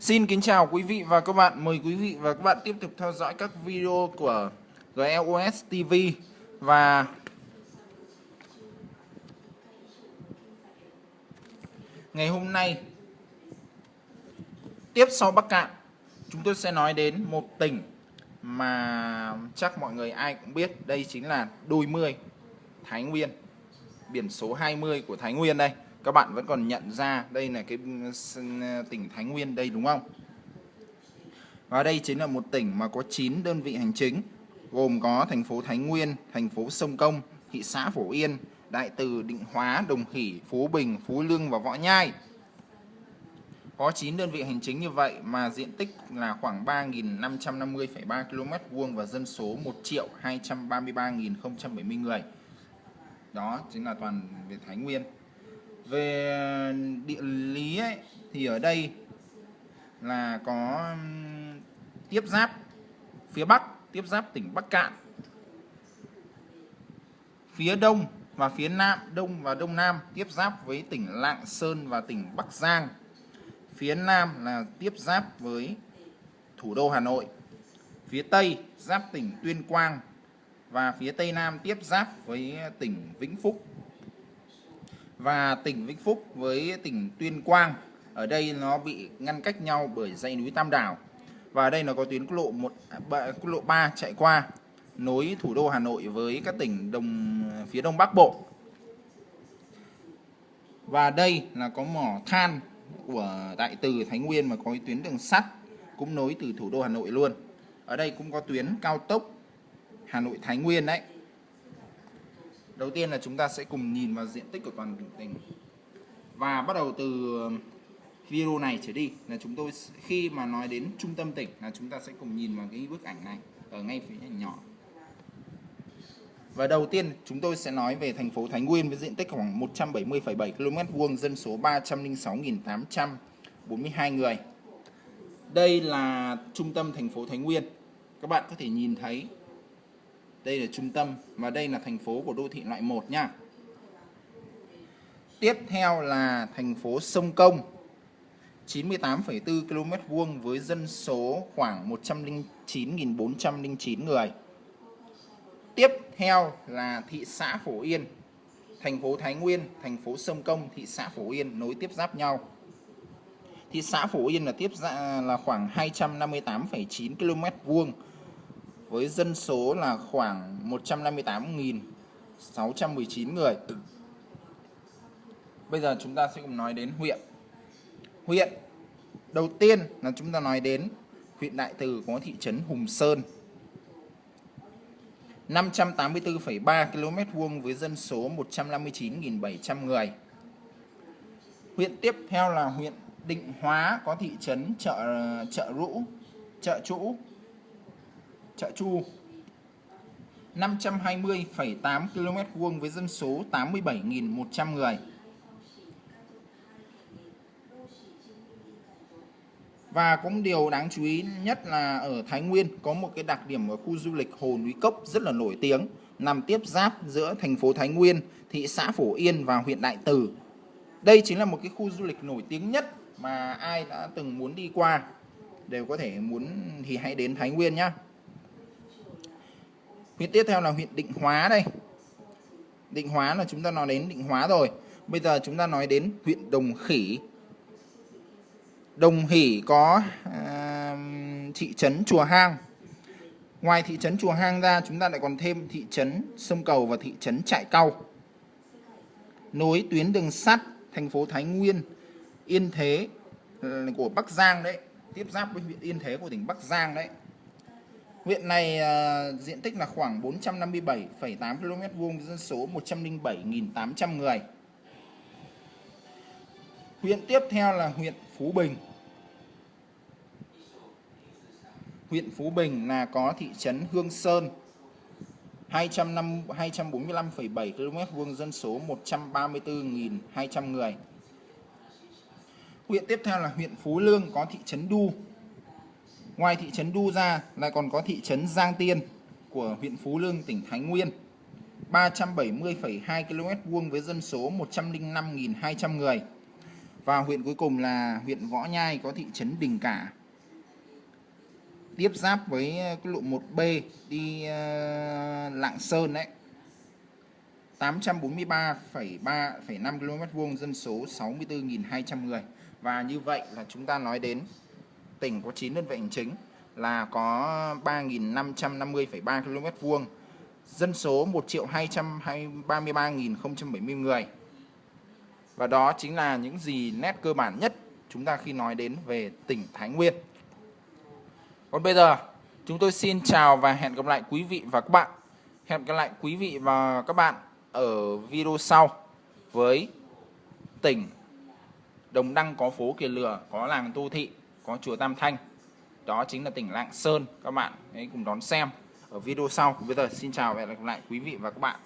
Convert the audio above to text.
Xin kính chào quý vị và các bạn. Mời quý vị và các bạn tiếp tục theo dõi các video của GLOS TV và ngày hôm nay, tiếp sau Bắc Cạn, chúng tôi sẽ nói đến một tỉnh mà chắc mọi người ai cũng biết. Đây chính là Đôi Mươi Thái Nguyên, biển số 20 của Thái Nguyên đây các bạn vẫn còn nhận ra đây là cái ừ, tỉnh Thái Nguyên đây đúng không? Và đây chính là một tỉnh mà có 9 đơn vị hành chính gồm có thành phố Thái Nguyên thành phố Sông Công thị xã Phổ Yên Đại Từ Định Hóa Đồng Hỷ Phú Bình Phú Lương và Võ Nhai. Có 9 đơn vị hành chính như vậy mà diện tích là khoảng 3.550,3 km vuông và dân số 1 triệu 233.070 người. Đó chính là toàn về Thái Nguyên về địa lý ấy, thì ở đây là có tiếp giáp phía Bắc tiếp giáp tỉnh Bắc Cạn. Phía Đông và phía Nam Đông và Đông Nam tiếp giáp với tỉnh Lạng Sơn và tỉnh Bắc Giang. Phía Nam là tiếp giáp với thủ đô Hà Nội. Phía Tây giáp tỉnh Tuyên Quang và phía Tây Nam tiếp giáp với tỉnh Vĩnh Phúc và tỉnh Vĩnh Phúc với tỉnh Tuyên Quang. Ở đây nó bị ngăn cách nhau bởi dãy núi Tam Đảo. Và ở đây nó có tuyến quốc lộ một à, quốc lộ 3 chạy qua nối thủ đô Hà Nội với các tỉnh đồng, phía đông bắc bộ. Và đây là có mỏ than của Đại Từ Thái Nguyên mà có tuyến đường sắt cũng nối từ thủ đô Hà Nội luôn. Ở đây cũng có tuyến cao tốc Hà Nội Thái Nguyên đấy đầu tiên là chúng ta sẽ cùng nhìn vào diện tích của toàn tỉnh và bắt đầu từ um, video này trở đi là chúng tôi khi mà nói đến trung tâm tỉnh là chúng ta sẽ cùng nhìn vào cái bức ảnh này ở ngay phía nhỏ và đầu tiên chúng tôi sẽ nói về thành phố Thái Nguyên với diện tích khoảng 170,7 km vuông, dân số 306.842 người. Đây là trung tâm thành phố Thái Nguyên. Các bạn có thể nhìn thấy đây là trung tâm và đây là thành phố của đô thị loại 1 nha. Tiếp theo là thành phố Sông Công 98,4 km vuông với dân số khoảng 109.409 người. Tiếp theo là thị xã Phổ Yên, thành phố Thái Nguyên, thành phố Sông Công, thị xã Phổ Yên nối tiếp giáp nhau. Thị xã Phổ Yên là tiếp ra là khoảng 258,9 km vuông với dân số là khoảng 158.619 người. Bây giờ chúng ta sẽ cùng nói đến huyện. Huyện đầu tiên là chúng ta nói đến huyện Đại Từ có thị trấn Hùng Sơn 584,3 km vuông với dân số 159.700 người. Huyện tiếp theo là huyện Định Hóa có thị trấn chợ chợ Rũ, chợ Trũ, Trạ Chu 520,8 km vuông với dân số 87.100 người. Và cũng điều đáng chú ý nhất là ở Thái Nguyên có một cái đặc điểm ở khu du lịch Hồ Núi Cốc rất là nổi tiếng nằm tiếp giáp giữa thành phố Thái Nguyên, thị xã Phổ Yên và huyện Đại Từ. Đây chính là một cái khu du lịch nổi tiếng nhất mà ai đã từng muốn đi qua đều có thể muốn thì hãy đến Thái Nguyên nhé. Huyện tiếp theo là huyện Định Hóa đây. Định Hóa là chúng ta nói đến Định Hóa rồi. Bây giờ chúng ta nói đến huyện Đồng Khỉ Đồng Hỷ có à, thị trấn Chùa Hang. Ngoài thị trấn Chùa Hang ra chúng ta lại còn thêm thị trấn Sông Cầu và thị trấn Trại Cau. Nối tuyến đường sắt thành phố Thái Nguyên, Yên Thế ờ, của Bắc Giang đấy, tiếp giáp với huyện Yên Thế của tỉnh Bắc Giang đấy. Huyện này uh, diện tích là khoảng 457,8 km vuông dân số 107.800 người. Huyện tiếp theo là huyện Phú Bình huyện Phú Bình là có thị trấn Hương Sơn 245,7 km vuông dân số 134.200 người. Huyện tiếp theo là huyện Phú Lương có thị trấn Đu. Ngoài thị trấn Đu ra lại còn có thị trấn Giang Tiên của huyện Phú Lương tỉnh Thái Nguyên. 370,2 km vuông với dân số 105.200 người. và huyện cuối cùng là huyện Võ Nhai có thị trấn Đình Cả tiếp giáp với ờ, quốc lộ 1B đi uh, Lạng Sơn đấy 843,3,5 km vuông dân số 64.200 người và như vậy là chúng ta nói đến tỉnh có 9 đơn vị hành chính là có 3.550,3 km vuông dân số 1 triệu 233.070 người. Và đó chính là những gì nét cơ bản nhất chúng ta khi nói đến về tỉnh Thái Nguyên. Còn bây giờ chúng tôi xin chào và hẹn gặp lại quý vị và các bạn. Hẹn gặp lại quý vị và các bạn ở video sau với tỉnh Đồng Đăng có phố Kiền Lừa, có làng Tô Thị, có chùa Tam Thanh. Đó chính là tỉnh Lạng Sơn, các bạn hãy cùng đón xem ở video sau. Bây giờ xin chào và hẹn gặp lại quý vị và các bạn.